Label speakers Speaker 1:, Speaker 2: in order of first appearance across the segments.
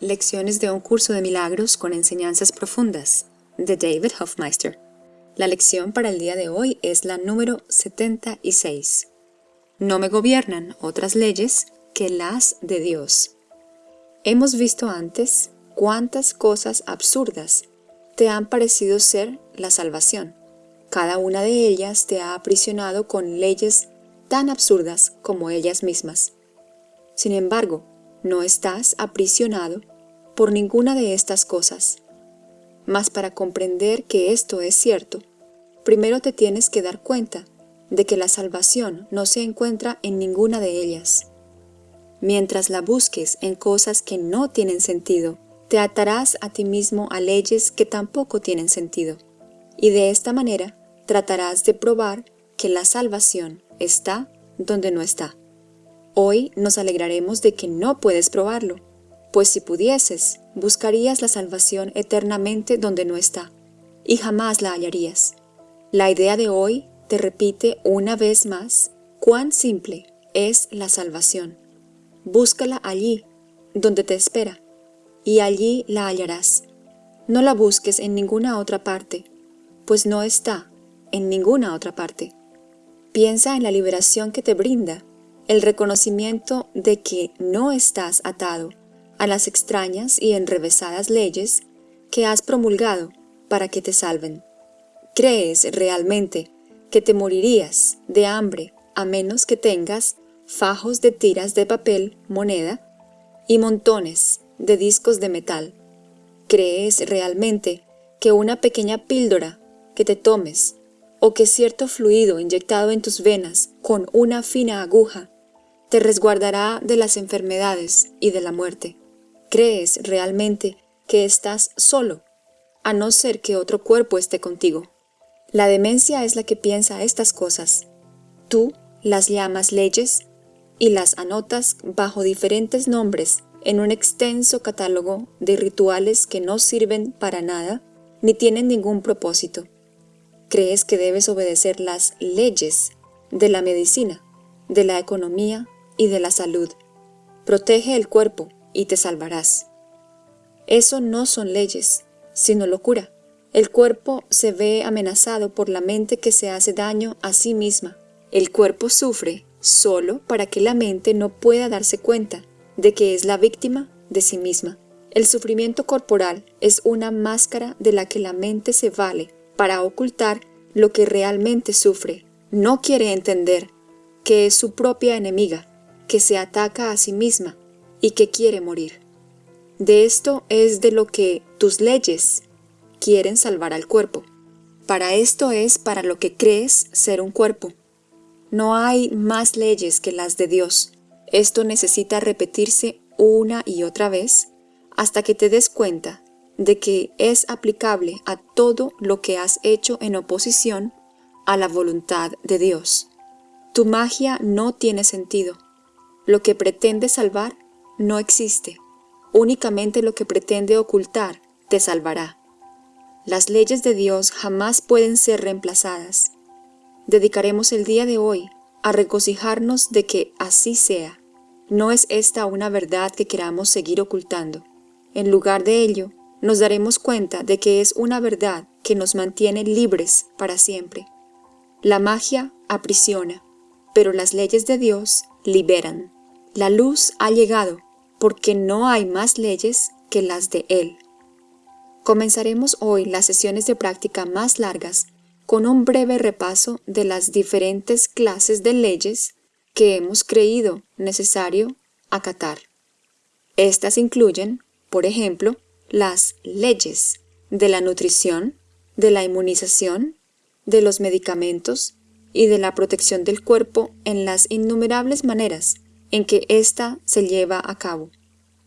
Speaker 1: Lecciones de un curso de milagros con enseñanzas profundas de David Hofmeister. La lección para el día de hoy es la número 76. No me gobiernan otras leyes que las de Dios. Hemos visto antes cuántas cosas absurdas te han parecido ser la salvación. Cada una de ellas te ha aprisionado con leyes tan absurdas como ellas mismas. Sin embargo, no estás aprisionado por ninguna de estas cosas. Mas para comprender que esto es cierto, primero te tienes que dar cuenta de que la salvación no se encuentra en ninguna de ellas. Mientras la busques en cosas que no tienen sentido, te atarás a ti mismo a leyes que tampoco tienen sentido, y de esta manera tratarás de probar que la salvación está donde no está. Hoy nos alegraremos de que no puedes probarlo, pues si pudieses, buscarías la salvación eternamente donde no está, y jamás la hallarías. La idea de hoy te repite una vez más cuán simple es la salvación. Búscala allí, donde te espera, y allí la hallarás. No la busques en ninguna otra parte, pues no está en ninguna otra parte. Piensa en la liberación que te brinda el reconocimiento de que no estás atado a las extrañas y enrevesadas leyes que has promulgado para que te salven. ¿Crees realmente que te morirías de hambre a menos que tengas fajos de tiras de papel, moneda y montones de discos de metal? ¿Crees realmente que una pequeña píldora que te tomes o que cierto fluido inyectado en tus venas con una fina aguja te resguardará de las enfermedades y de la muerte. ¿Crees realmente que estás solo, a no ser que otro cuerpo esté contigo? La demencia es la que piensa estas cosas. Tú las llamas leyes y las anotas bajo diferentes nombres en un extenso catálogo de rituales que no sirven para nada ni tienen ningún propósito. Crees que debes obedecer las leyes de la medicina, de la economía y de la salud. Protege el cuerpo y te salvarás. Eso no son leyes, sino locura. El cuerpo se ve amenazado por la mente que se hace daño a sí misma. El cuerpo sufre solo para que la mente no pueda darse cuenta de que es la víctima de sí misma. El sufrimiento corporal es una máscara de la que la mente se vale para ocultar lo que realmente sufre. No quiere entender que es su propia enemiga que se ataca a sí misma y que quiere morir. De esto es de lo que tus leyes quieren salvar al cuerpo. Para esto es para lo que crees ser un cuerpo. No hay más leyes que las de Dios. Esto necesita repetirse una y otra vez hasta que te des cuenta de que es aplicable a todo lo que has hecho en oposición a la voluntad de Dios. Tu magia no tiene sentido. Lo que pretende salvar no existe. Únicamente lo que pretende ocultar te salvará. Las leyes de Dios jamás pueden ser reemplazadas. Dedicaremos el día de hoy a regocijarnos de que así sea. No es esta una verdad que queramos seguir ocultando. En lugar de ello, nos daremos cuenta de que es una verdad que nos mantiene libres para siempre. La magia aprisiona, pero las leyes de Dios liberan. La luz ha llegado, porque no hay más leyes que las de Él. Comenzaremos hoy las sesiones de práctica más largas con un breve repaso de las diferentes clases de leyes que hemos creído necesario acatar. Estas incluyen, por ejemplo, las leyes de la nutrición, de la inmunización, de los medicamentos y de la protección del cuerpo en las innumerables maneras en que ésta se lleva a cabo.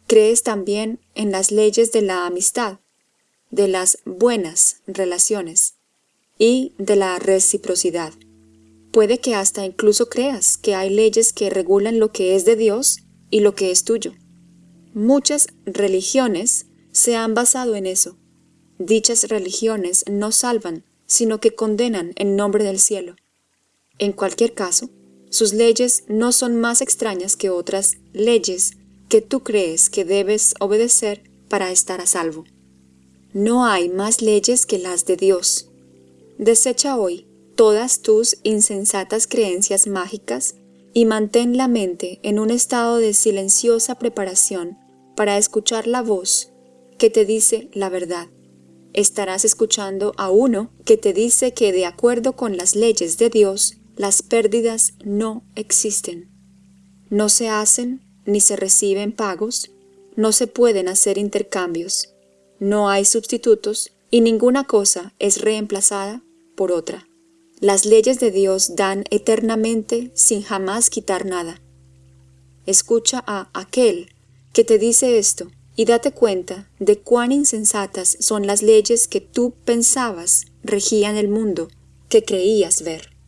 Speaker 1: Crees también en las leyes de la amistad, de las buenas relaciones y de la reciprocidad. Puede que hasta incluso creas que hay leyes que regulan lo que es de Dios y lo que es tuyo. Muchas religiones se han basado en eso. Dichas religiones no salvan, sino que condenan en nombre del cielo. En cualquier caso, sus leyes no son más extrañas que otras leyes que tú crees que debes obedecer para estar a salvo. No hay más leyes que las de Dios. Desecha hoy todas tus insensatas creencias mágicas y mantén la mente en un estado de silenciosa preparación para escuchar la voz que te dice la verdad. Estarás escuchando a uno que te dice que de acuerdo con las leyes de Dios, las pérdidas no existen. No se hacen ni se reciben pagos, no se pueden hacer intercambios, no hay sustitutos y ninguna cosa es reemplazada por otra. Las leyes de Dios dan eternamente sin jamás quitar nada. Escucha a aquel que te dice esto y date cuenta de cuán insensatas son las leyes que tú pensabas regían el mundo, que creías ver.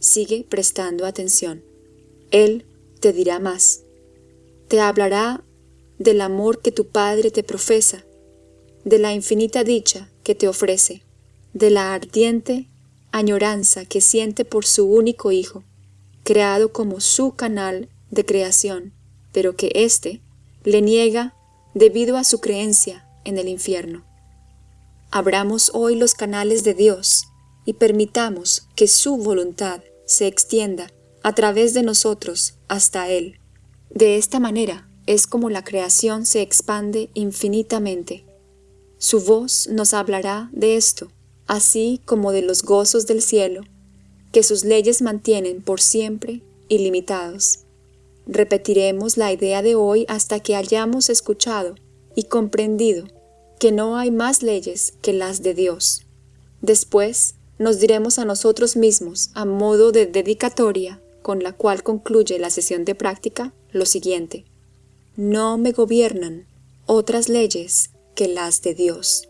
Speaker 1: Sigue prestando atención. Él te dirá más. Te hablará del amor que tu Padre te profesa, de la infinita dicha que te ofrece, de la ardiente añoranza que siente por su único Hijo, creado como su canal de creación, pero que éste le niega debido a su creencia en el infierno. Abramos hoy los canales de Dios y permitamos que su voluntad se extienda a través de nosotros hasta Él. De esta manera es como la creación se expande infinitamente. Su voz nos hablará de esto, así como de los gozos del cielo, que sus leyes mantienen por siempre ilimitados. Repetiremos la idea de hoy hasta que hayamos escuchado y comprendido que no hay más leyes que las de Dios. Después nos diremos a nosotros mismos, a modo de dedicatoria, con la cual concluye la sesión de práctica, lo siguiente. No me gobiernan otras leyes que las de Dios.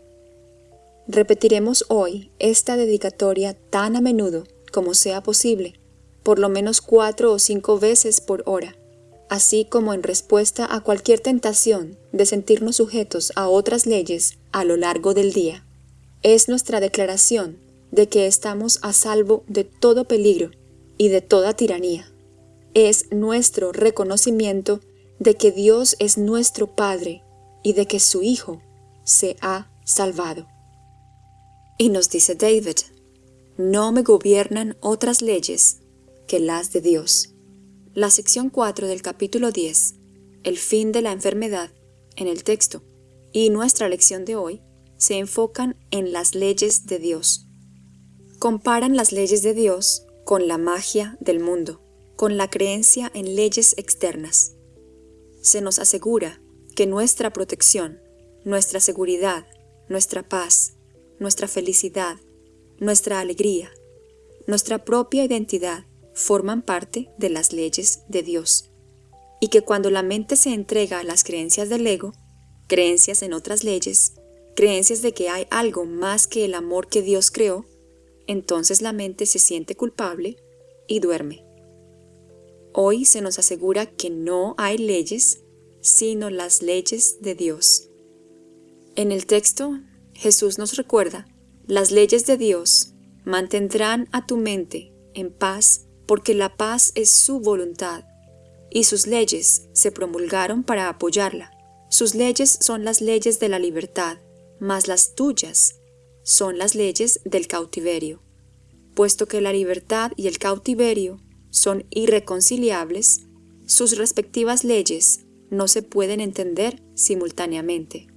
Speaker 1: Repetiremos hoy esta dedicatoria tan a menudo como sea posible, por lo menos cuatro o cinco veces por hora así como en respuesta a cualquier tentación de sentirnos sujetos a otras leyes a lo largo del día. Es nuestra declaración de que estamos a salvo de todo peligro y de toda tiranía. Es nuestro reconocimiento de que Dios es nuestro Padre y de que su Hijo se ha salvado. Y nos dice David, no me gobiernan otras leyes que las de Dios. La sección 4 del capítulo 10, el fin de la enfermedad, en el texto, y nuestra lección de hoy, se enfocan en las leyes de Dios. Comparan las leyes de Dios con la magia del mundo, con la creencia en leyes externas. Se nos asegura que nuestra protección, nuestra seguridad, nuestra paz, nuestra felicidad, nuestra alegría, nuestra propia identidad forman parte de las leyes de Dios, y que cuando la mente se entrega a las creencias del ego, creencias en otras leyes, creencias de que hay algo más que el amor que Dios creó, entonces la mente se siente culpable y duerme. Hoy se nos asegura que no hay leyes, sino las leyes de Dios. En el texto, Jesús nos recuerda, las leyes de Dios mantendrán a tu mente en paz porque la paz es su voluntad, y sus leyes se promulgaron para apoyarla. Sus leyes son las leyes de la libertad, mas las tuyas son las leyes del cautiverio. Puesto que la libertad y el cautiverio son irreconciliables, sus respectivas leyes no se pueden entender simultáneamente.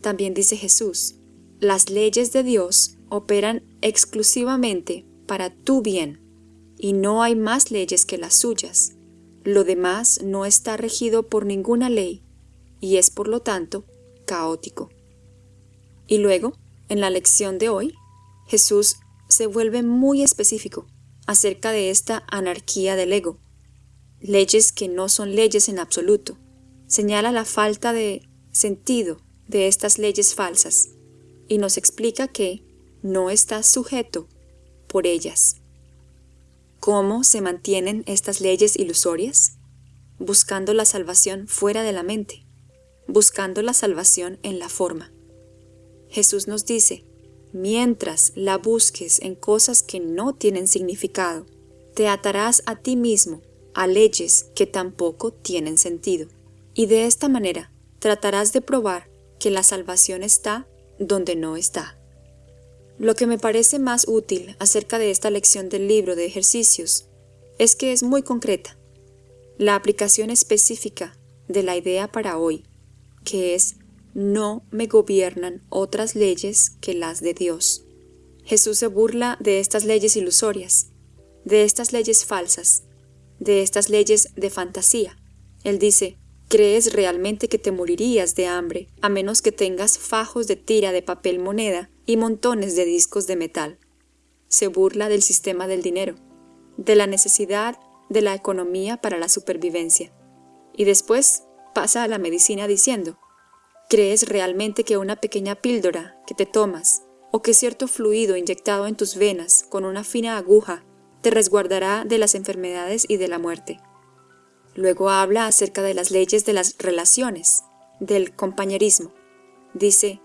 Speaker 1: También dice Jesús, las leyes de Dios operan exclusivamente para tu bien y no hay más leyes que las suyas. Lo demás no está regido por ninguna ley y es por lo tanto caótico. Y luego, en la lección de hoy, Jesús se vuelve muy específico acerca de esta anarquía del ego. Leyes que no son leyes en absoluto. Señala la falta de sentido de estas leyes falsas y nos explica que no está sujeto por ellas. ¿Cómo se mantienen estas leyes ilusorias? Buscando la salvación fuera de la mente, buscando la salvación en la forma. Jesús nos dice, mientras la busques en cosas que no tienen significado, te atarás a ti mismo a leyes que tampoco tienen sentido. Y de esta manera tratarás de probar que la salvación está donde no está. Lo que me parece más útil acerca de esta lección del libro de ejercicios es que es muy concreta. La aplicación específica de la idea para hoy, que es no me gobiernan otras leyes que las de Dios. Jesús se burla de estas leyes ilusorias, de estas leyes falsas, de estas leyes de fantasía. Él dice, ¿crees realmente que te morirías de hambre a menos que tengas fajos de tira de papel moneda y montones de discos de metal? Se burla del sistema del dinero, de la necesidad de la economía para la supervivencia. Y después pasa a la medicina diciendo, ¿crees realmente que una pequeña píldora que te tomas o que cierto fluido inyectado en tus venas con una fina aguja te resguardará de las enfermedades y de la muerte? Luego habla acerca de las leyes de las relaciones, del compañerismo. Dice,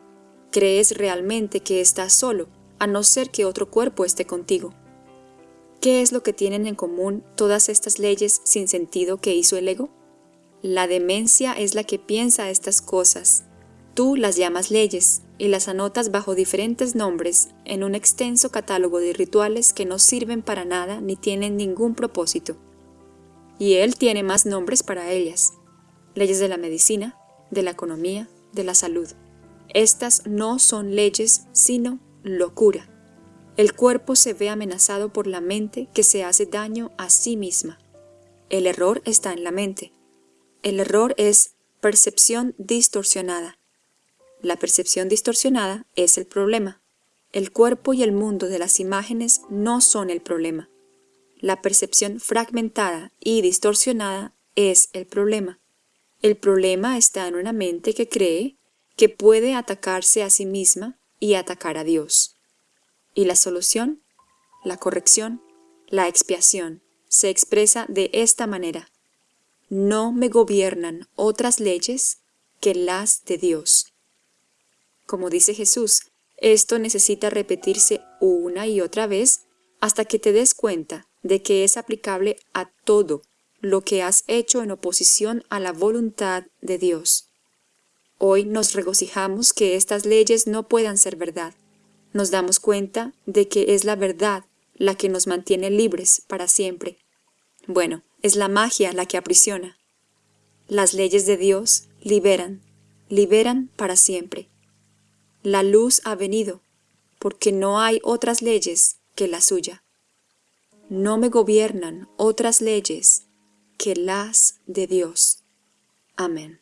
Speaker 1: ¿crees realmente que estás solo, a no ser que otro cuerpo esté contigo? ¿Qué es lo que tienen en común todas estas leyes sin sentido que hizo el ego? La demencia es la que piensa estas cosas. Tú las llamas leyes y las anotas bajo diferentes nombres en un extenso catálogo de rituales que no sirven para nada ni tienen ningún propósito. Y él tiene más nombres para ellas. Leyes de la medicina, de la economía, de la salud. Estas no son leyes, sino locura. El cuerpo se ve amenazado por la mente que se hace daño a sí misma. El error está en la mente. El error es percepción distorsionada. La percepción distorsionada es el problema. El cuerpo y el mundo de las imágenes no son el problema. La percepción fragmentada y distorsionada es el problema. El problema está en una mente que cree que puede atacarse a sí misma y atacar a Dios. Y la solución, la corrección, la expiación, se expresa de esta manera. No me gobiernan otras leyes que las de Dios. Como dice Jesús, esto necesita repetirse una y otra vez hasta que te des cuenta de que es aplicable a todo lo que has hecho en oposición a la voluntad de Dios. Hoy nos regocijamos que estas leyes no puedan ser verdad, nos damos cuenta de que es la verdad la que nos mantiene libres para siempre. Bueno, es la magia la que aprisiona. Las leyes de Dios liberan, liberan para siempre. La luz ha venido, porque no hay otras leyes que la suya. No me gobiernan otras leyes que las de Dios. Amén.